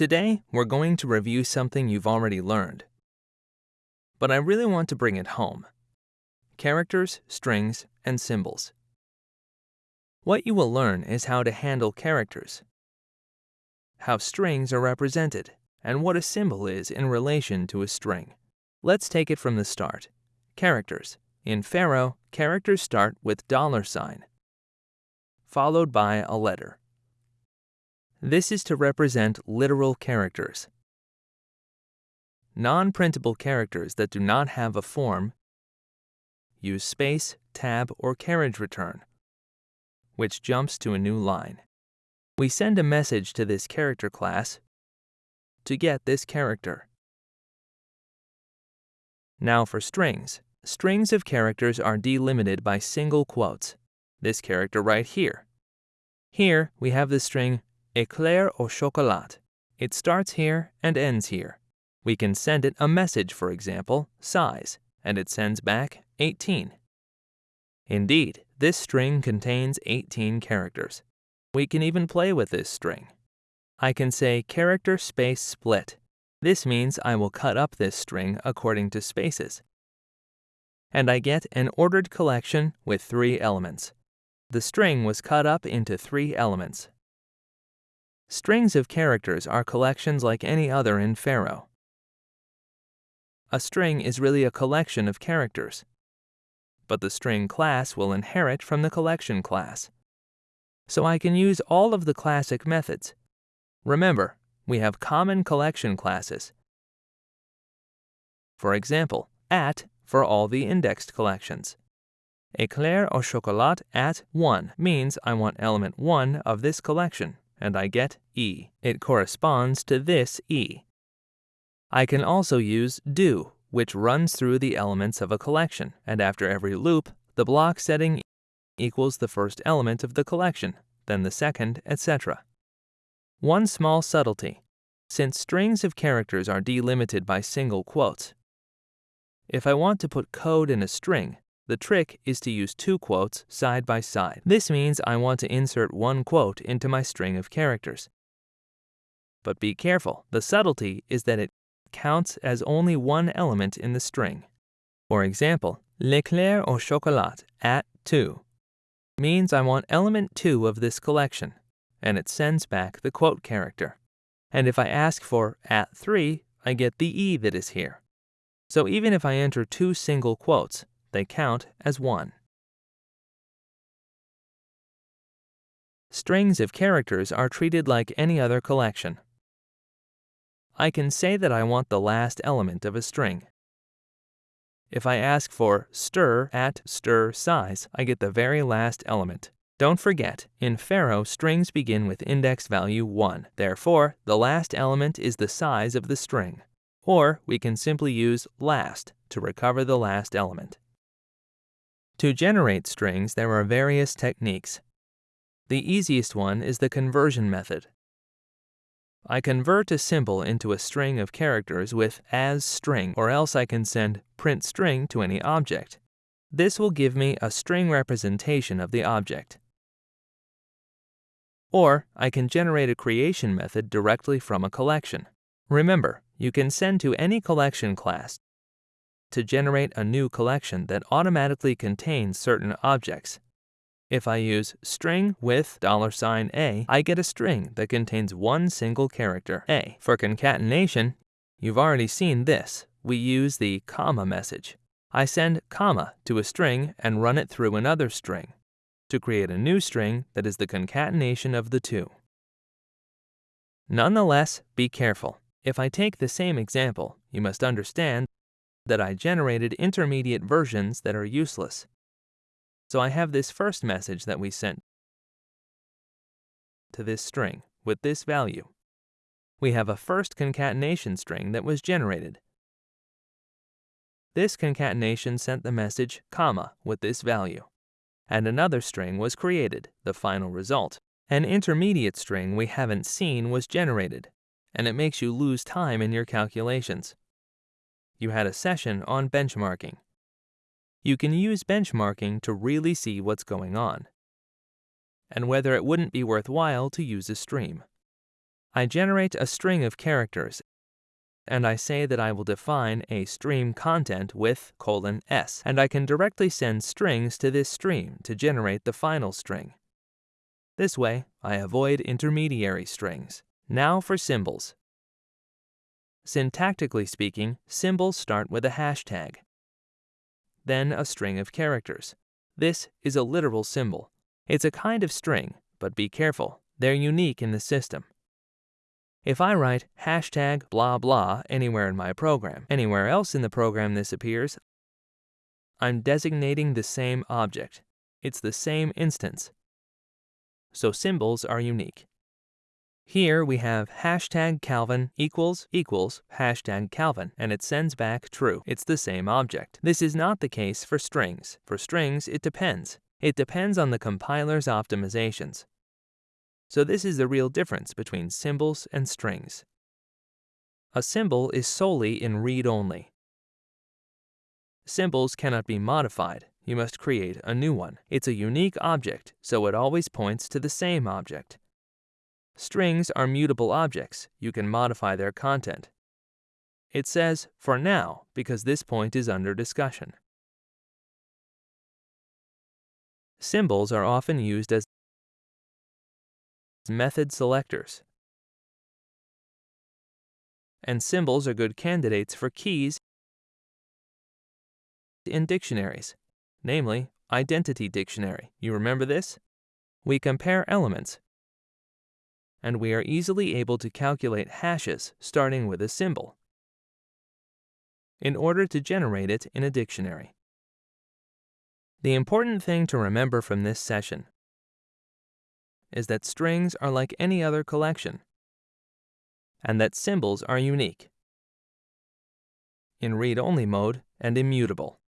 Today, we're going to review something you've already learned. But I really want to bring it home. Characters, strings, and symbols. What you will learn is how to handle characters, how strings are represented, and what a symbol is in relation to a string. Let's take it from the start. Characters. In Pharo, characters start with dollar sign, followed by a letter. This is to represent literal characters. Non-printable characters that do not have a form use space, tab, or carriage return, which jumps to a new line. We send a message to this character class to get this character. Now for strings. Strings of characters are delimited by single quotes. This character right here. Here we have the string éclair au chocolat. It starts here and ends here. We can send it a message, for example, size, and it sends back 18. Indeed, this string contains 18 characters. We can even play with this string. I can say character space split. This means I will cut up this string according to spaces. And I get an ordered collection with three elements. The string was cut up into three elements. Strings of characters are collections like any other in Pharo. A string is really a collection of characters, but the string class will inherit from the collection class. So I can use all of the classic methods. Remember, we have common collection classes. For example, at for all the indexed collections. Éclair au chocolat at 1 means I want element 1 of this collection, and I get E. It corresponds to this E. I can also use do, which runs through the elements of a collection, and after every loop, the block setting equals the first element of the collection, then the second, etc. One small subtlety. Since strings of characters are delimited by single quotes, if I want to put code in a string, the trick is to use two quotes side by side. This means I want to insert one quote into my string of characters. But be careful, the subtlety is that it counts as only one element in the string. For example, l'éclair au chocolat at 2 means I want element 2 of this collection, and it sends back the quote character. And if I ask for at 3, I get the E that is here. So even if I enter two single quotes, they count as one. Strings of characters are treated like any other collection. I can say that I want the last element of a string. If I ask for stir at stir size, I get the very last element. Don't forget, in Pharo, strings begin with index value 1. Therefore, the last element is the size of the string. Or we can simply use last to recover the last element. To generate strings, there are various techniques. The easiest one is the conversion method. I convert a symbol into a string of characters with as string, or else I can send print string to any object. This will give me a string representation of the object. Or I can generate a creation method directly from a collection. Remember, you can send to any collection class to generate a new collection that automatically contains certain objects. If I use string with $a, I get a string that contains one single character, a. For concatenation, you've already seen this. We use the comma message. I send comma to a string and run it through another string to create a new string that is the concatenation of the two. Nonetheless, be careful. If I take the same example, you must understand that I generated intermediate versions that are useless. So I have this first message that we sent to this string with this value. We have a first concatenation string that was generated. This concatenation sent the message comma with this value. And another string was created, the final result. An intermediate string we haven't seen was generated, and it makes you lose time in your calculations. You had a session on benchmarking. You can use benchmarking to really see what's going on, and whether it wouldn't be worthwhile to use a stream. I generate a string of characters and I say that I will define a stream content with colon s, and I can directly send strings to this stream to generate the final string. This way, I avoid intermediary strings. Now for symbols. Syntactically speaking, symbols start with a hashtag, then a string of characters. This is a literal symbol. It's a kind of string, but be careful, they're unique in the system. If I write hashtag blah blah anywhere in my program, anywhere else in the program this appears, I'm designating the same object. It's the same instance. So symbols are unique. Here we have hashtag Calvin equals equals hashtag Calvin, and it sends back true. It's the same object. This is not the case for strings. For strings, it depends. It depends on the compiler's optimizations. So this is the real difference between symbols and strings. A symbol is solely in read-only. Symbols cannot be modified. You must create a new one. It's a unique object, so it always points to the same object. Strings are mutable objects. You can modify their content. It says, for now, because this point is under discussion. Symbols are often used as method selectors. And symbols are good candidates for keys in dictionaries, namely Identity Dictionary. You remember this? We compare elements, and we are easily able to calculate hashes starting with a symbol in order to generate it in a dictionary. The important thing to remember from this session is that strings are like any other collection, and that symbols are unique in read-only mode and immutable.